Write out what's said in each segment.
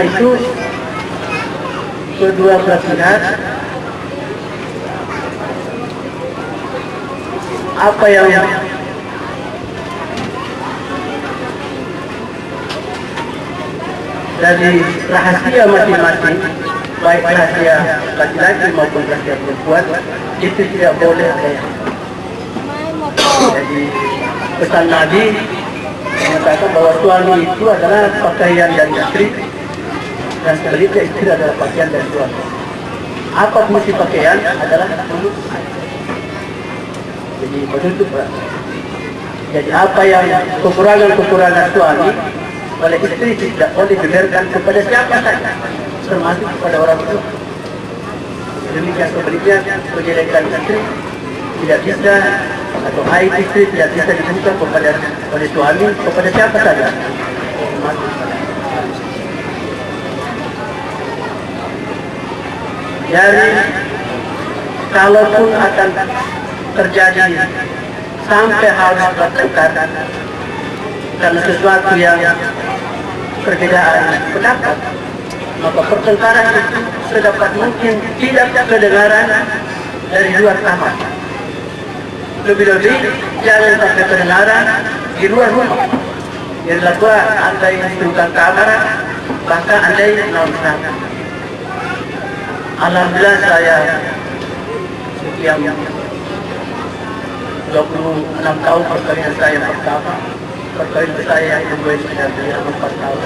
karena itu kedua belah pihak apa yang dari rahasia masing-masing baik rahasia laki-laki maupun rahasia perempuan itu tidak boleh ada jadi pesan Nabi mengatakan bahwa suami itu adalah pakaian dari istri dan sebaliknya istri adalah pakaian dari suami apa fungsi pakaian adalah untuk jadi menutup jadi apa yang kekurangan-kekurangan suami oleh istri tidak boleh dibiarkan kepada siapa saja termasuk kepada orang tua. Demikian sebaliknya kejelekan istri tidak bisa atau aib istri tidak bisa dibuka kepada oleh suami kepada siapa saja termasuk dari kalaupun akan terjadi sampai harus bertengkar karena sesuatu yang perbedaan pendapat maka pertengkaran itu sedapat mungkin tidak kedengaran dari luar kamar lebih-lebih jangan sampai kedengaran di luar rumah. Yang dilakukan andai instrukan kamar bahkan andai non Alhamdulillah saya sekian 26 tahun perkahwinan saya pertama. Perkahwinan saya yang kedua sudah beliau 4 tahun.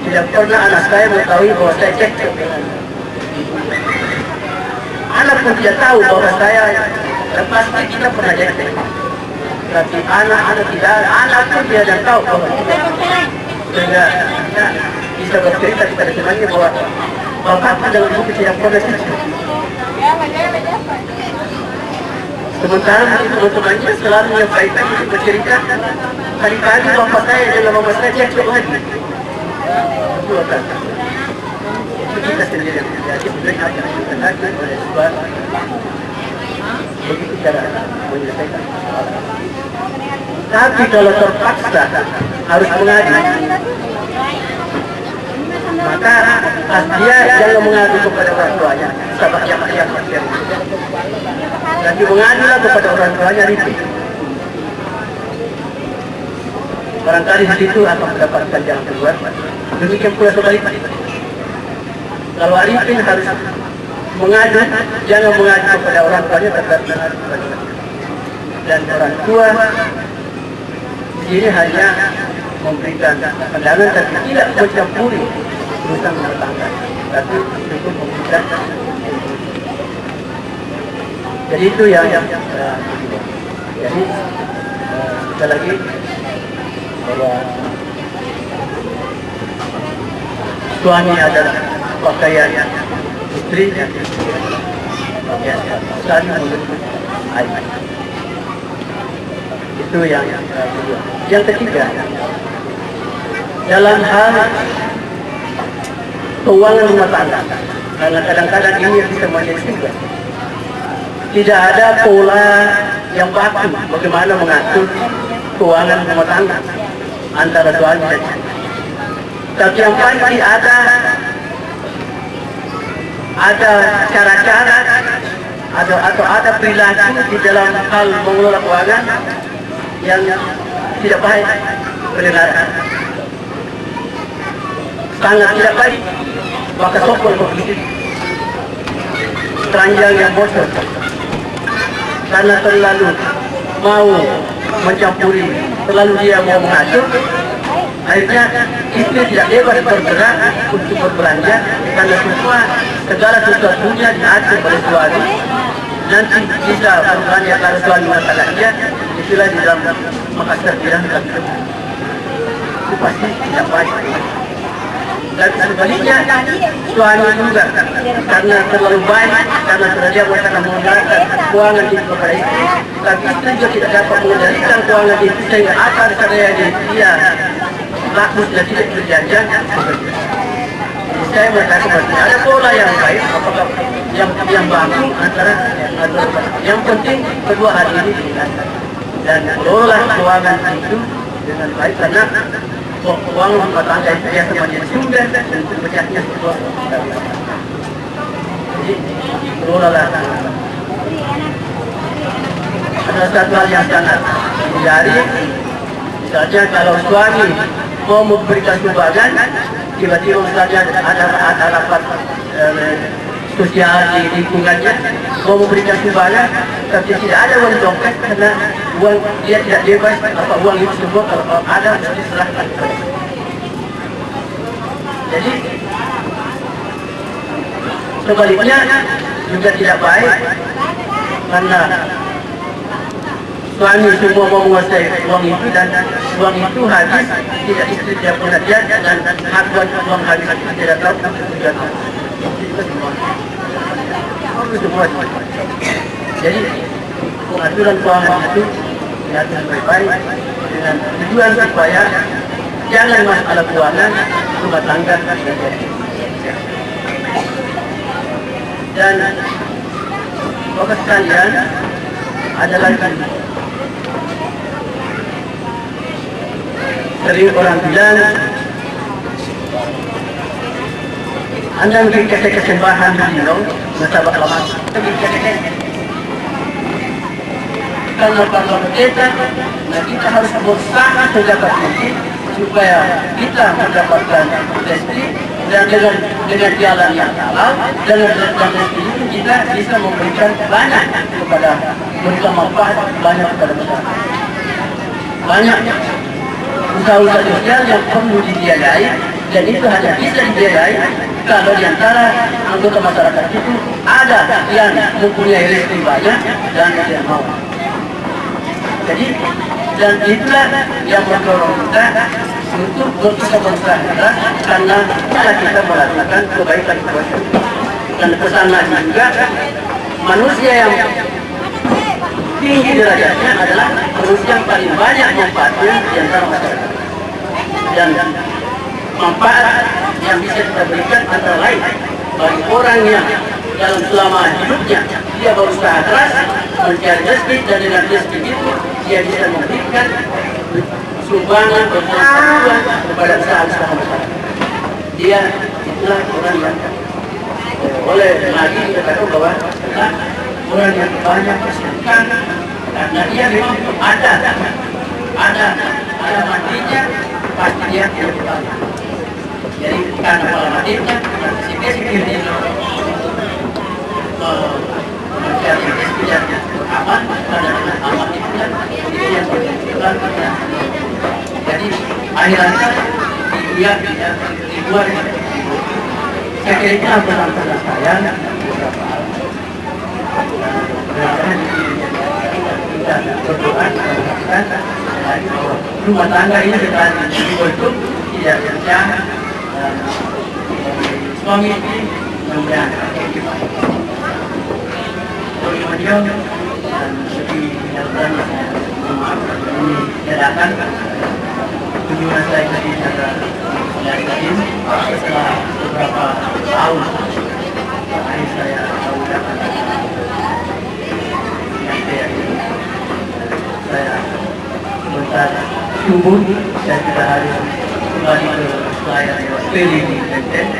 Tidak pernah anak saya mengetahui bahwa saya cekcok dengan anak pun tidak tahu bahwa saya lepas kita pernah cekcok. Tapi anak-anak tidak anak pun tidak tahu bahwa kita sehingga kita bisa bercerita kepada temannya bahwa bapak tidak Sementara teman-temannya selalu menyampaikan untuk bercerita. Kali-kali bapak saya dan bapak saya cekcok lagi. Dua kata kita sendiri yang terjadi Sebenarnya akan lagi oleh sebab Begitu cara menyelesaikan Tapi kalau terpaksa harus mengadu maka dia jangan mengadu kepada orang tuanya. Sahabat yang yang yang tapi mengadulah kepada orang tuanya itu barangkali di situ akan mendapatkan jalan keluar demikian pula sebaliknya kalau Arifin harus mengadu jangan mengadu kepada orang tuanya kepada dan orang tua ini hanya memberikan pandangan tapi tidak mencampuri rumah tangga tapi cukup memberikan jadi itu yang yang uh, jadi uh, sekali lagi bahwa suami adalah pakaian istri menutup aib itu yang uh, kedua yang ketiga dalam hal keuangan rumah tangga. Karena kadang-kadang ini yang menjadi juga. Tidak ada pola yang baku bagaimana mengatur keuangan rumah tangga antara suami dan istri tapi yang pasti ada ada cara-cara ada atau ada perilaku di dalam hal mengelola keuangan yang tidak baik pendengaran sangat tidak baik maka sokol begitu. Teranjang yang bocor karena terlalu mau mencampuri terlalu dia mau mengatur akhirnya istri tidak bebas bergerak untuk berbelanja karena semua segala sesuatunya diatur oleh suami nanti bisa berbelanja karena suami masalah dia itulah di dalam Makassar bilang itu pasti tidak baik Dan sebaliknya, suami juga karena terlalu baik, karena terjadi karena menggunakan keuangan itu kepada istri, tapi istri juga tidak dapat mengendalikan keuangan itu sehingga akar karya dia bagus dan tidak berjanjian. Saya mengatakan ada pola yang baik, apakah yang yang bagus antara yang penting kedua hari ini dan kelola keuangan itu dengan baik karena tangga itu biasa menjadi sumber dan sebuah jadi ada satu hal yang sangat dari misalnya kalau suami mau memberikan sumbangan tiba-tiba misalnya ada ada rapat eh, sosial di lingkungannya mau memberikan sumbangan tapi tidak ada uang dompet karena uang dia tidak bebas apa uang itu semua kalau ada nanti serahkan jadi sebaliknya juga tidak baik karena suami semua menguasai uang itu dan uang itu habis tidak istri tidak pengertian dan hak uang habis tidak tahu tidak tahu jadi pengaturan keuangan itu diatur baik-baik dengan tujuan supaya jangan masalah keuangan rumah tangga dan bapak sekalian ada lagi. Sering orang bilang anda mungkin kasih kesembahan beliau nasabah lama kalau kalau kita nah kita harus berusaha sedapat mungkin supaya kita mendapatkan rezeki dan dengan dengan jalan yang halal dan dengan itu kita bisa memberikan banyak kepada memberikan manfaat banyak kepada masyarakat. Banyak usaha-usaha sosial yang perlu dibiayai dan itu hanya bisa dibiayai kalau di antara anggota masyarakat itu ada yang mempunyai rezeki banyak dan yang mau. Jadi dan itulah yang mendorong kita untuk berusaha keras karena kita kita melakukan kebaikan kepada dan pesan lagi juga manusia yang tinggi derajatnya adalah manusia yang paling banyak manfaatnya di antara masyarakat dan manfaat yang bisa kita berikan antara lain bagi orang yang dalam selama hidupnya dia berusaha keras mencari rezeki dan dengan rezeki itu dia bisa memberikan sumbangan bermanfaat kepada usaha-usaha masyarakat. Dia itulah orang yang oleh lagi tahu bahwa orang yang banyak kesulitan karena dia memang ada ada ada matinya pasti dia tidak banyak jadi karena kalau matinya si basic dia mencari yang aman dengan aman itu kan dia menentukan jadi akhirnya di dunia di luar saya kira pesan-pesan saya beberapa hal. Berdoa rumah tangga ini dengan dibentuk tidak suami istri dan menyatakan ini saya dari beberapa tahun ini saya saya sebentar dan kita harus kembali ke di Benten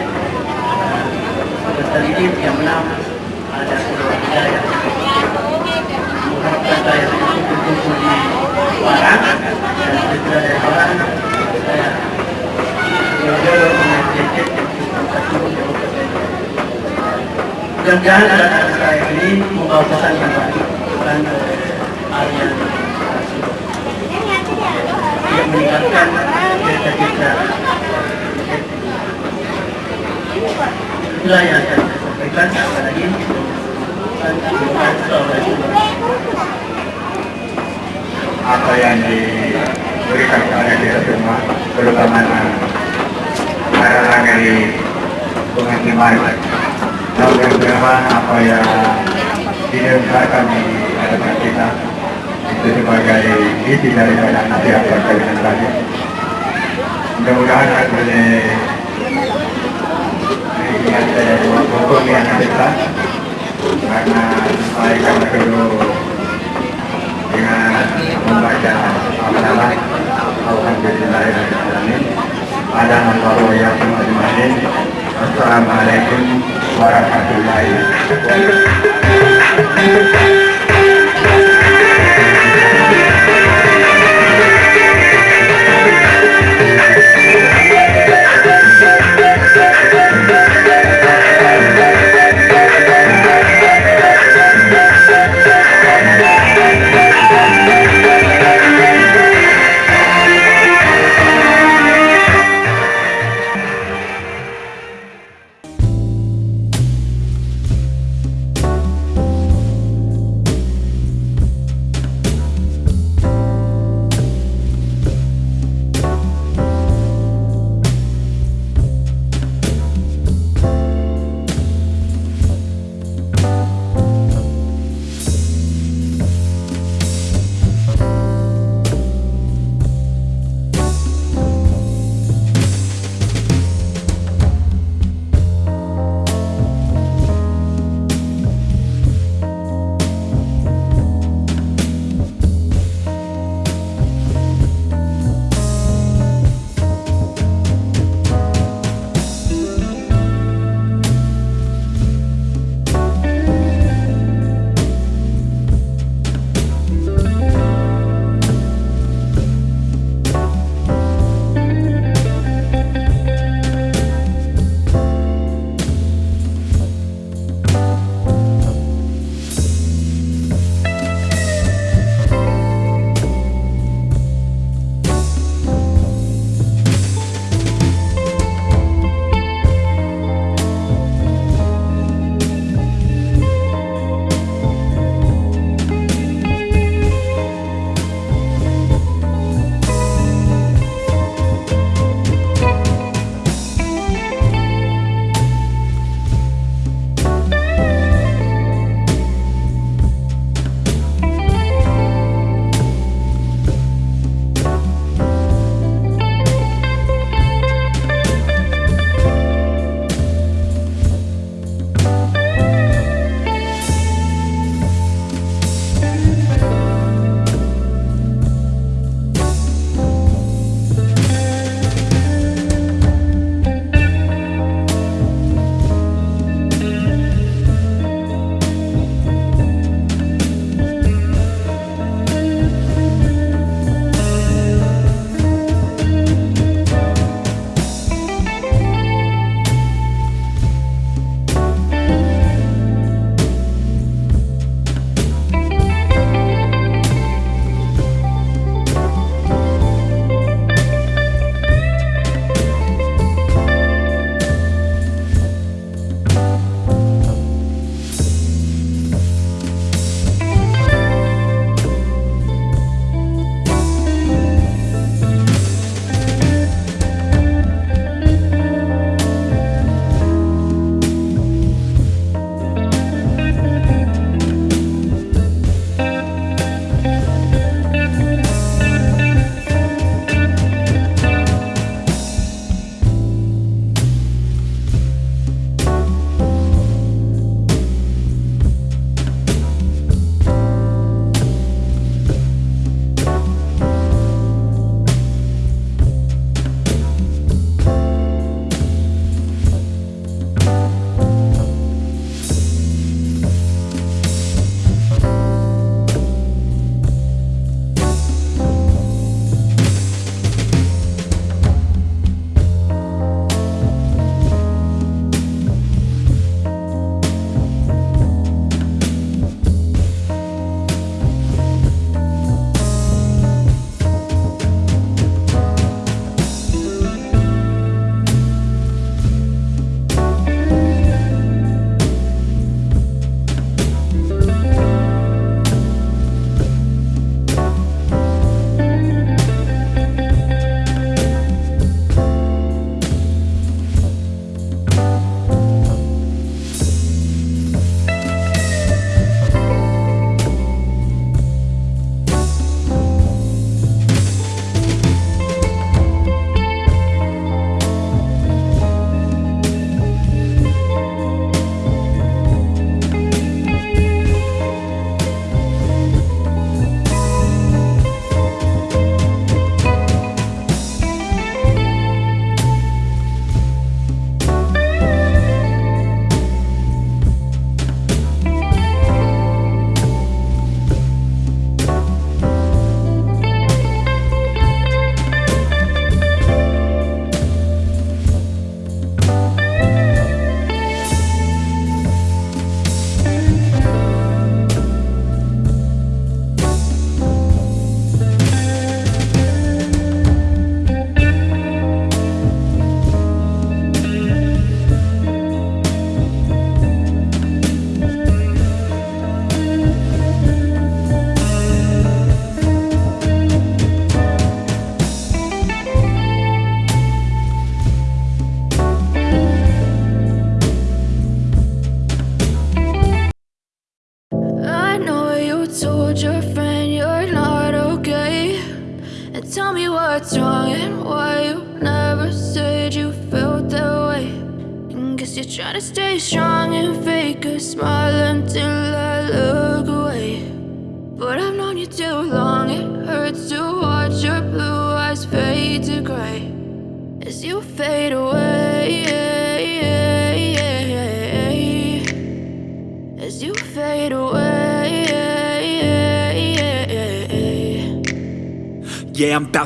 sebentar ini yang menang ada sebuah hidayah mengharapkan saya dan segera dari Warang saya jauh-jauh Benten mudah-mudahan datang saya ini membawa pesan yang baik bukan harian yang meningkatkan cita-cita apa yang diberikan kepada kita semua terutama para dari penghakiman? Tahun yang depan apa yang didesakan di hadapan kita itu sebagai isi dari nasihat perkawinan tadi. Mudah-mudahan akan boleh besar karena dengan membaca Alhamdulillahirrahmanirrahim ada Assalamualaikum warahmatullahi wabarakatuh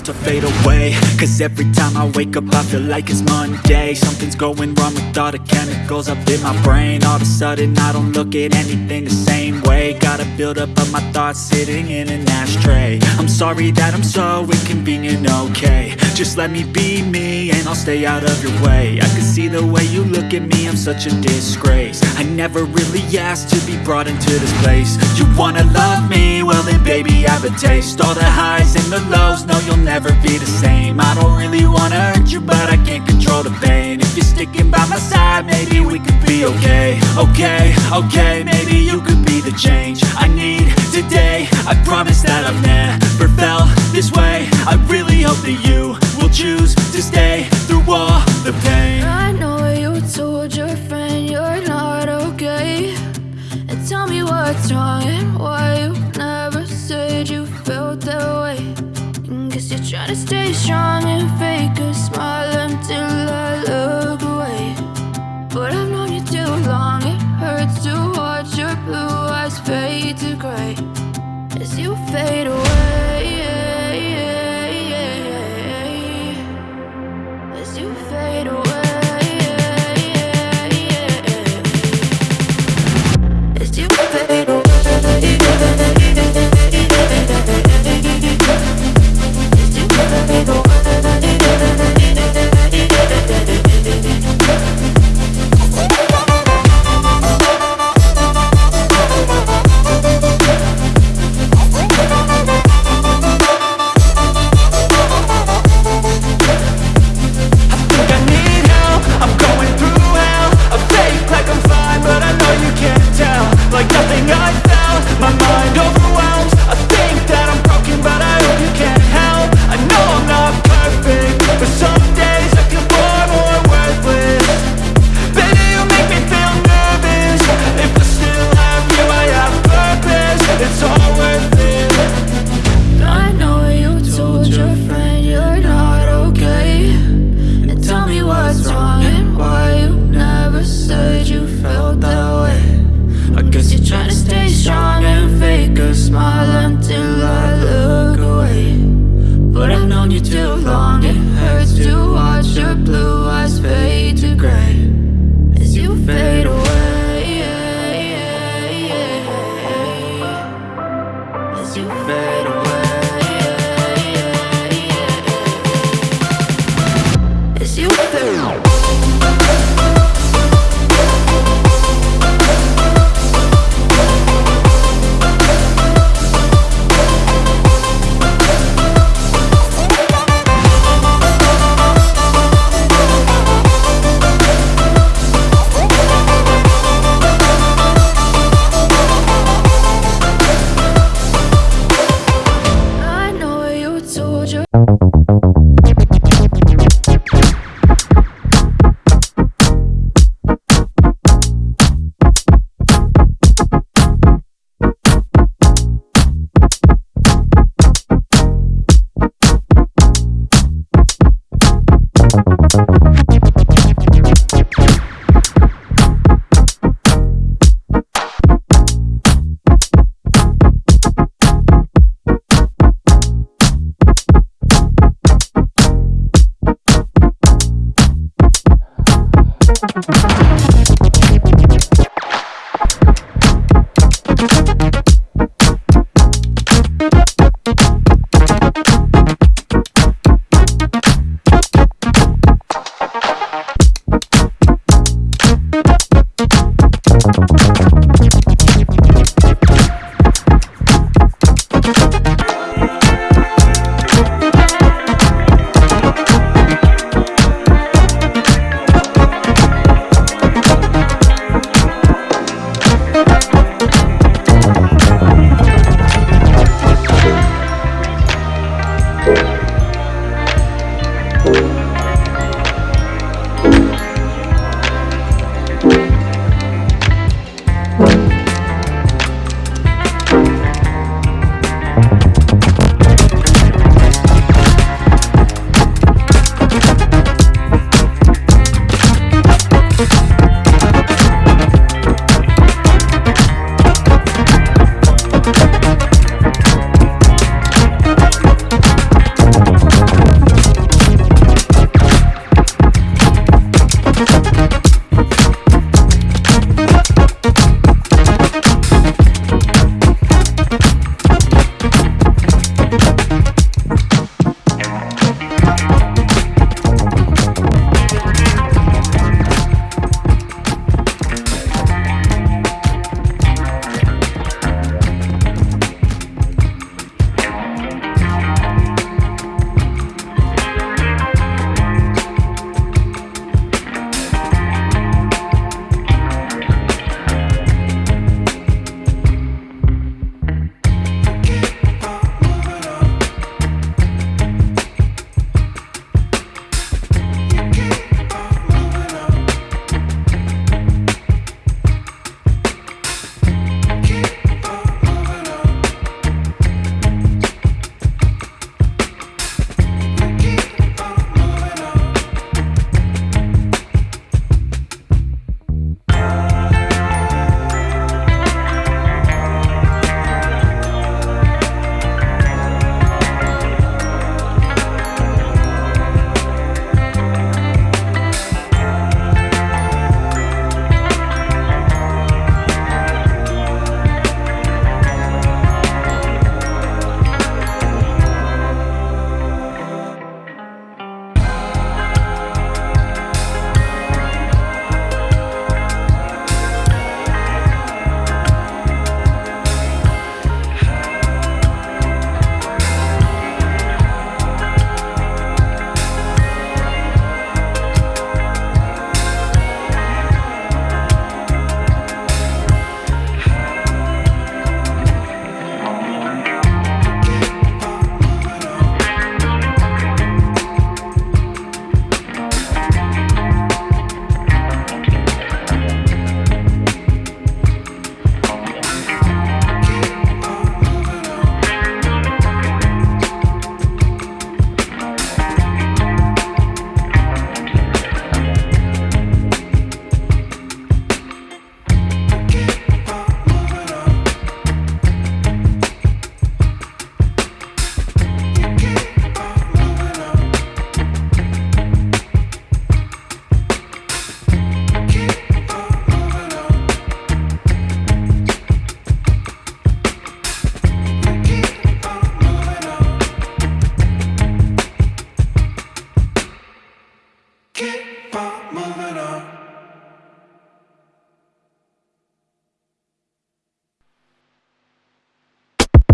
to fade away. Cause every time I wake up I feel like it's Monday. Something's going wrong with all the chemicals up in my brain. All of a sudden I don't look at anything the same way. Gotta build up of my thoughts sitting in an ashtray. I'm sorry that I'm so inconvenient, Just let me be me and I'll stay out of your way. I can see the way you look at me, I'm such a disgrace. I never really asked to be brought into this place. You wanna love me? Well then baby I have a taste. All the highs and the lows, no you'll never be the same. I don't really wanna hurt you but I can't control the pain. If you're sticking by my side, maybe we could be okay. Okay, okay, maybe you could be the change I need today. I promise that I've never felt this way. I really hope that you choose to stay through all the pain I know you told your friend you're not okay. And tell me what's wrong and why you never said you felt that way. And guess you're trying to stay strong and fake a smile until I look away. But I've known you too long, it hurts to watch your blue eyes fade to gray as you fade away.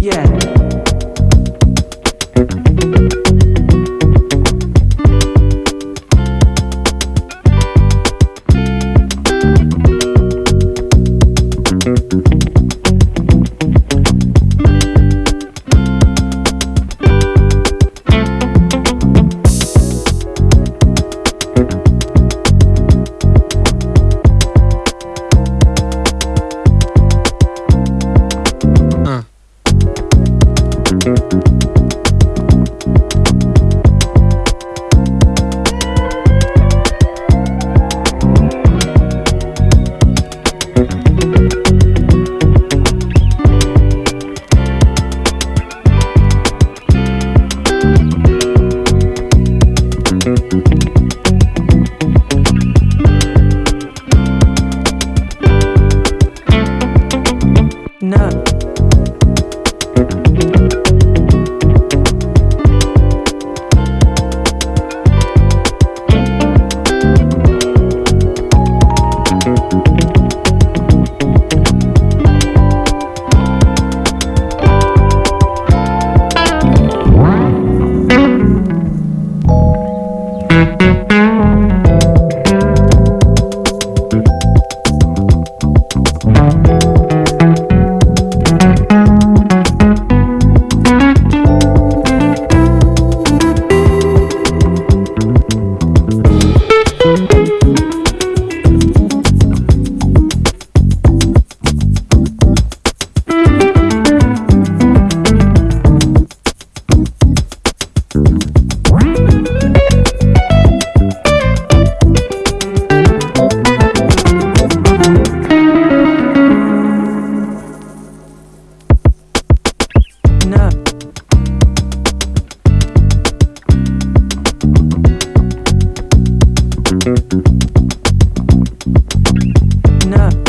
Yeah. up.